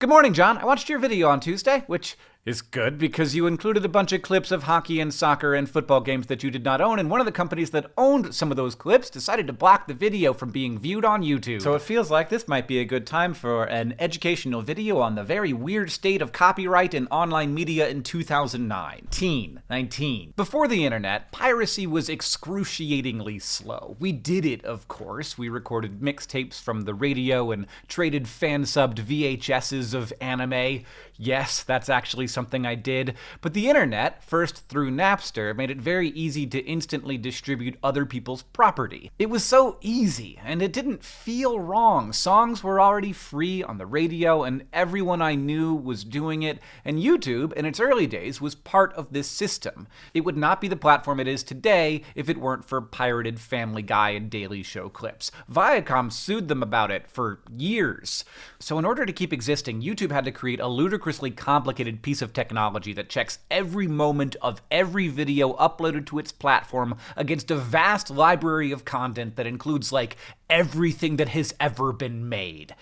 Good morning, John. I watched your video on Tuesday, which is good because you included a bunch of clips of hockey and soccer and football games that you did not own, and one of the companies that owned some of those clips decided to block the video from being viewed on YouTube. So it feels like this might be a good time for an educational video on the very weird state of copyright in online media in 2009. Teen, 19. Before the internet, piracy was excruciatingly slow. We did it, of course. We recorded mixtapes from the radio and traded fan-subbed VHSs of anime. Yes, that's actually something I did, but the internet, first through Napster, made it very easy to instantly distribute other people's property. It was so easy, and it didn't feel wrong. Songs were already free on the radio, and everyone I knew was doing it, and YouTube, in its early days, was part of this system. It would not be the platform it is today if it weren't for pirated Family Guy and Daily Show clips. Viacom sued them about it for years. So in order to keep existing, YouTube had to create a ludicrously complicated piece of of technology that checks every moment of every video uploaded to its platform against a vast library of content that includes, like, everything that has ever been made.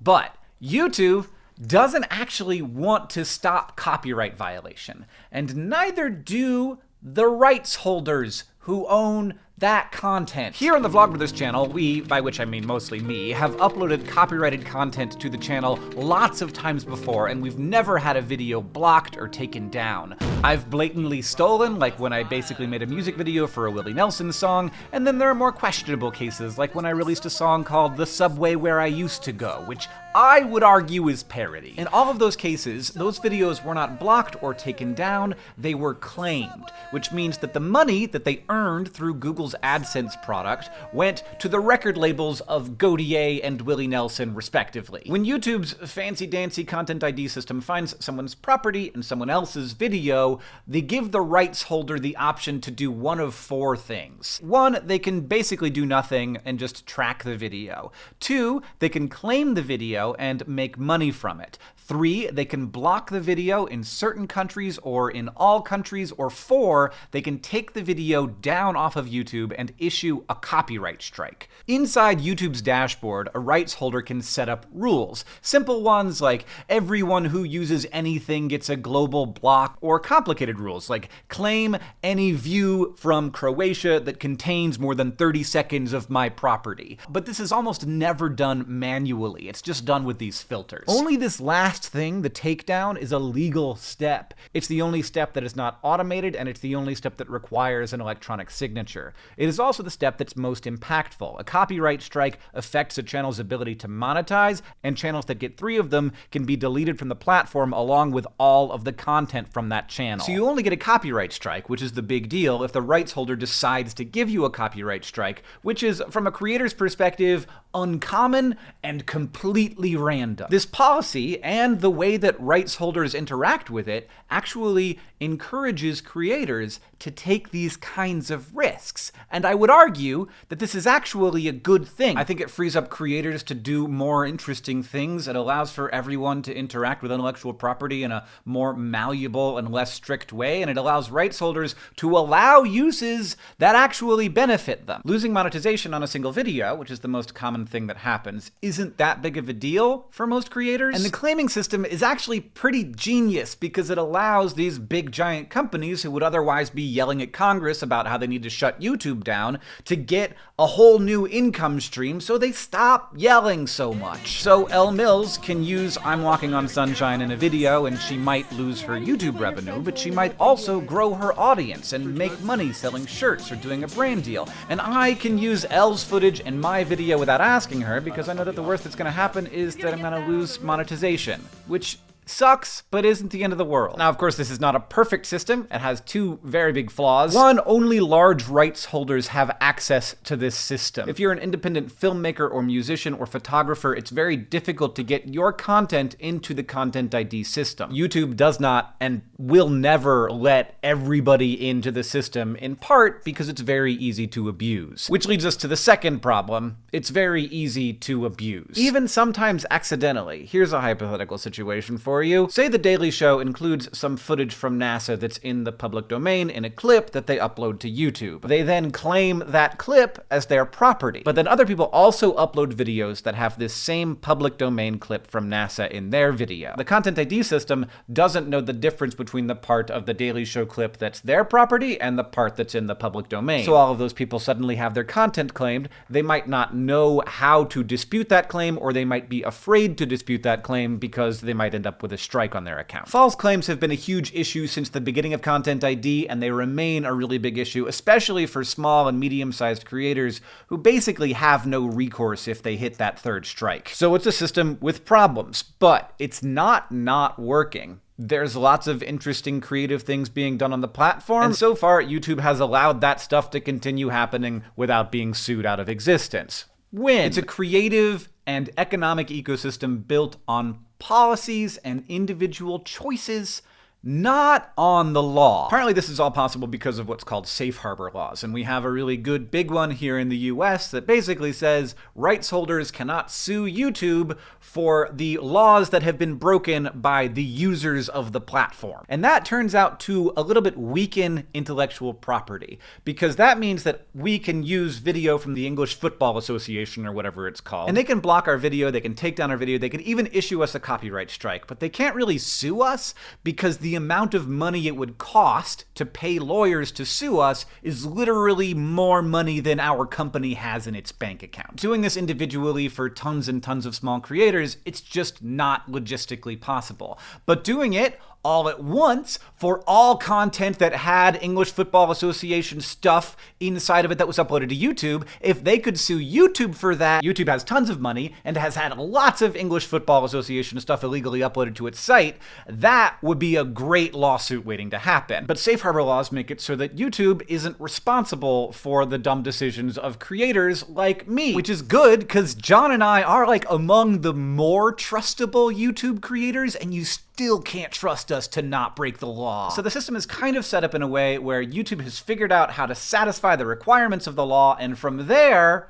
But YouTube doesn't actually want to stop copyright violation, and neither do the rights holders who own that content. Here on the Vlogbrothers channel, we, by which I mean mostly me, have uploaded copyrighted content to the channel lots of times before, and we've never had a video blocked or taken down. I've blatantly stolen, like when I basically made a music video for a Willie Nelson song, and then there are more questionable cases, like when I released a song called The Subway Where I Used to Go, which I would argue is parody. In all of those cases, those videos were not blocked or taken down, they were claimed, which means that the money that they earned through Google's AdSense product went to the record labels of Gotye and Willie Nelson, respectively. When YouTube's fancy-dancy content ID system finds someone's property in someone else's video, they give the rights holder the option to do one of four things. One, they can basically do nothing and just track the video. Two, they can claim the video and make money from it. Three, they can block the video in certain countries or in all countries. Or four, they can take the video down off of YouTube and issue a copyright strike. Inside YouTube's dashboard, a rights holder can set up rules. Simple ones like everyone who uses anything gets a global block, or complicated rules like claim any view from Croatia that contains more than 30 seconds of my property. But this is almost never done manually. It's just done done with these filters. Only this last thing, the takedown, is a legal step. It's the only step that is not automated, and it's the only step that requires an electronic signature. It is also the step that's most impactful. A copyright strike affects a channel's ability to monetize, and channels that get three of them can be deleted from the platform along with all of the content from that channel. So you only get a copyright strike, which is the big deal, if the rights holder decides to give you a copyright strike, which is, from a creator's perspective, uncommon and completely random. This policy and the way that rights holders interact with it actually encourages creators to take these kinds of risks. And I would argue that this is actually a good thing. I think it frees up creators to do more interesting things. It allows for everyone to interact with intellectual property in a more malleable and less strict way, and it allows rights holders to allow uses that actually benefit them. Losing monetization on a single video, which is the most common thing that happens, isn't that big of a deal for most creators. And the claiming system is actually pretty genius because it allows these big giant companies who would otherwise be yelling at Congress about how they need to shut YouTube down to get a whole new income stream so they stop yelling so much. So Elle Mills can use I'm Walking on Sunshine in a video and she might lose her YouTube revenue, but she might also grow her audience and make money selling shirts or doing a brand deal. And I can use Elle's footage in my video without asking her because I know that the worst that's going to happen is that I'm going to lose monetization, which sucks, but isn't the end of the world. Now, of course, this is not a perfect system. It has two very big flaws. One, only large rights holders have access to this system. If you're an independent filmmaker or musician or photographer, it's very difficult to get your content into the Content ID system. YouTube does not and will never let everybody into the system, in part because it's very easy to abuse. Which leads us to the second problem. It's very easy to abuse. Even sometimes accidentally. Here's a hypothetical situation for for you. Say The Daily Show includes some footage from NASA that's in the public domain in a clip that they upload to YouTube. They then claim that clip as their property. But then other people also upload videos that have this same public domain clip from NASA in their video. The Content ID system doesn't know the difference between the part of The Daily Show clip that's their property and the part that's in the public domain. So all of those people suddenly have their content claimed. They might not know how to dispute that claim, or they might be afraid to dispute that claim because they might end up with a strike on their account. False claims have been a huge issue since the beginning of Content ID, and they remain a really big issue, especially for small and medium-sized creators who basically have no recourse if they hit that third strike. So it's a system with problems, but it's not not working. There's lots of interesting creative things being done on the platform, and so far YouTube has allowed that stuff to continue happening without being sued out of existence. Win! It's a creative and economic ecosystem built on policies and individual choices not on the law. Apparently this is all possible because of what's called safe harbor laws, and we have a really good big one here in the US that basically says rights holders cannot sue YouTube for the laws that have been broken by the users of the platform. And that turns out to a little bit weaken intellectual property, because that means that we can use video from the English Football Association or whatever it's called, and they can block our video, they can take down our video, they can even issue us a copyright strike, but they can't really sue us because the amount of money it would cost to pay lawyers to sue us is literally more money than our company has in its bank account. Doing this individually for tons and tons of small creators, it's just not logistically possible. But doing it all at once for all content that had English Football Association stuff inside of it that was uploaded to YouTube. If they could sue YouTube for that, YouTube has tons of money and has had lots of English Football Association stuff illegally uploaded to its site, that would be a great lawsuit waiting to happen. But safe harbor laws make it so that YouTube isn't responsible for the dumb decisions of creators like me, which is good because John and I are like among the more trustable YouTube creators and you still can't trust us to not break the law. So the system is kind of set up in a way where YouTube has figured out how to satisfy the requirements of the law, and from there,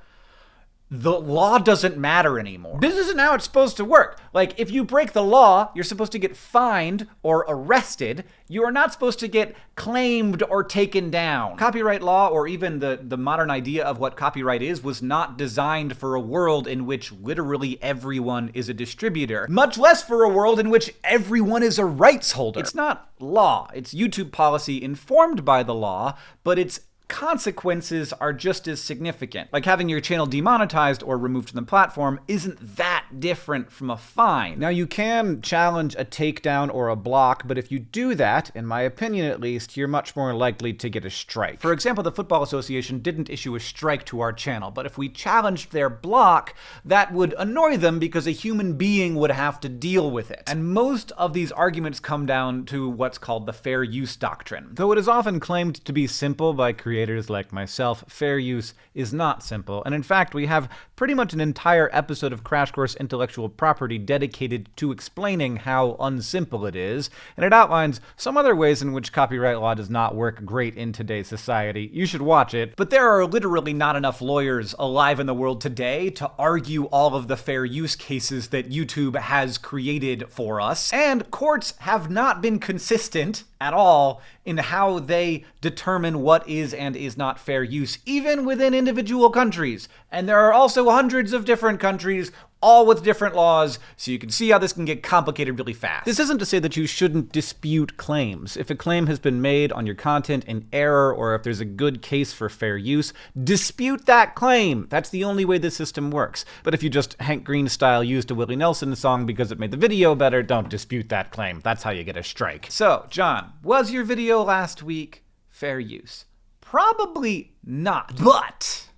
the law doesn't matter anymore. This isn't how it's supposed to work. Like, if you break the law, you're supposed to get fined or arrested. You are not supposed to get claimed or taken down. Copyright law, or even the, the modern idea of what copyright is, was not designed for a world in which literally everyone is a distributor, much less for a world in which everyone is a rights holder. It's not law. It's YouTube policy informed by the law, but it's consequences are just as significant. Like having your channel demonetized or removed from the platform isn't that different from a fine. Now, you can challenge a takedown or a block, but if you do that, in my opinion at least, you're much more likely to get a strike. For example, the Football Association didn't issue a strike to our channel, but if we challenged their block, that would annoy them because a human being would have to deal with it. And most of these arguments come down to what's called the fair use doctrine. Though it is often claimed to be simple by creators creators like myself, fair use is not simple. And in fact, we have pretty much an entire episode of Crash Course Intellectual Property dedicated to explaining how unsimple it is, and it outlines some other ways in which copyright law does not work great in today's society. You should watch it. But there are literally not enough lawyers alive in the world today to argue all of the fair use cases that YouTube has created for us. And courts have not been consistent at all in how they determine what is and is not fair use, even within individual countries. And there are also hundreds of different countries all with different laws, so you can see how this can get complicated really fast. This isn't to say that you shouldn't dispute claims. If a claim has been made on your content in error, or if there's a good case for fair use, dispute that claim. That's the only way the system works. But if you just Hank Green style used a Willie Nelson song because it made the video better, don't dispute that claim. That's how you get a strike. So, John, was your video last week fair use? Probably not. But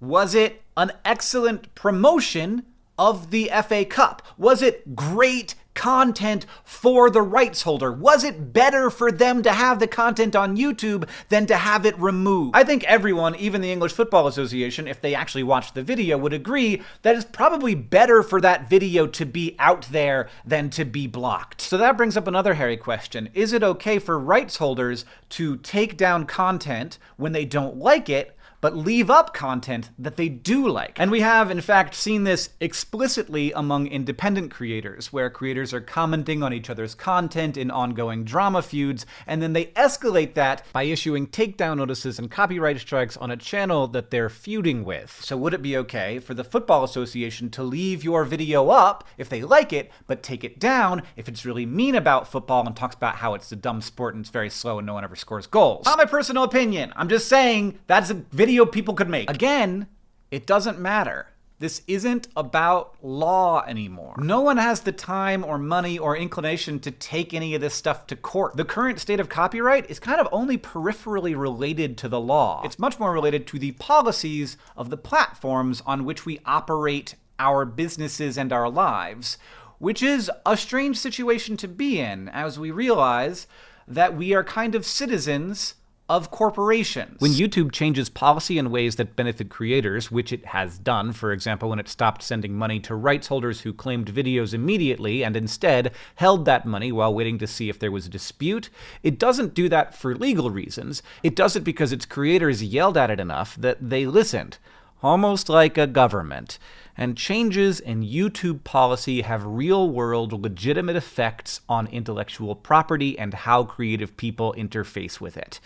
was it an excellent promotion of the FA Cup? Was it great content for the rights holder? Was it better for them to have the content on YouTube than to have it removed? I think everyone, even the English Football Association, if they actually watched the video, would agree that it's probably better for that video to be out there than to be blocked. So that brings up another hairy question. Is it okay for rights holders to take down content when they don't like it, but leave up content that they do like. And we have, in fact, seen this explicitly among independent creators, where creators are commenting on each other's content in ongoing drama feuds, and then they escalate that by issuing takedown notices and copyright strikes on a channel that they're feuding with. So would it be okay for the Football Association to leave your video up if they like it, but take it down if it's really mean about football and talks about how it's a dumb sport and it's very slow and no one ever scores goals? Not my personal opinion. I'm just saying that's a video people could make. Again, it doesn't matter. This isn't about law anymore. No one has the time or money or inclination to take any of this stuff to court. The current state of copyright is kind of only peripherally related to the law. It's much more related to the policies of the platforms on which we operate our businesses and our lives, which is a strange situation to be in as we realize that we are kind of citizens of corporations. When YouTube changes policy in ways that benefit creators, which it has done, for example, when it stopped sending money to rights holders who claimed videos immediately and instead held that money while waiting to see if there was a dispute, it doesn't do that for legal reasons. It does it because its creators yelled at it enough that they listened almost like a government. And changes in YouTube policy have real world, legitimate effects on intellectual property and how creative people interface with it.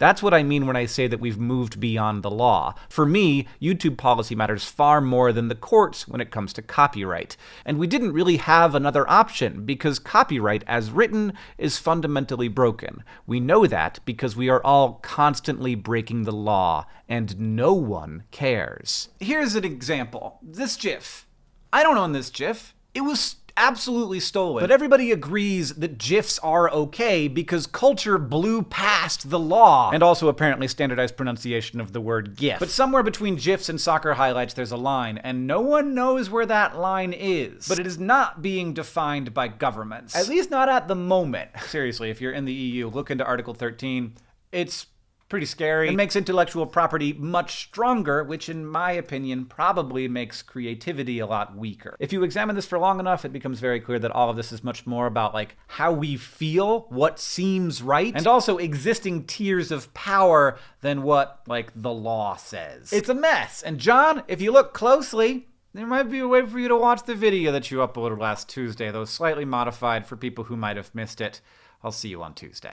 That's what I mean when I say that we've moved beyond the law. For me, YouTube policy matters far more than the courts when it comes to copyright. And we didn't really have another option, because copyright, as written, is fundamentally broken. We know that because we are all constantly breaking the law, and no one cares. Here's an example. This GIF. I don't own this GIF. It was absolutely stolen. But everybody agrees that GIFs are okay because culture blew past the law. And also apparently standardized pronunciation of the word GIF. But somewhere between GIFs and soccer highlights there's a line, and no one knows where that line is. But it is not being defined by governments. At least not at the moment. Seriously, if you're in the EU, look into Article 13. It's pretty scary. It makes intellectual property much stronger, which in my opinion probably makes creativity a lot weaker. If you examine this for long enough, it becomes very clear that all of this is much more about like how we feel, what seems right, and also existing tiers of power than what like the law says. It's a mess. And John, if you look closely, there might be a way for you to watch the video that you uploaded last Tuesday, though slightly modified for people who might have missed it. I'll see you on Tuesday.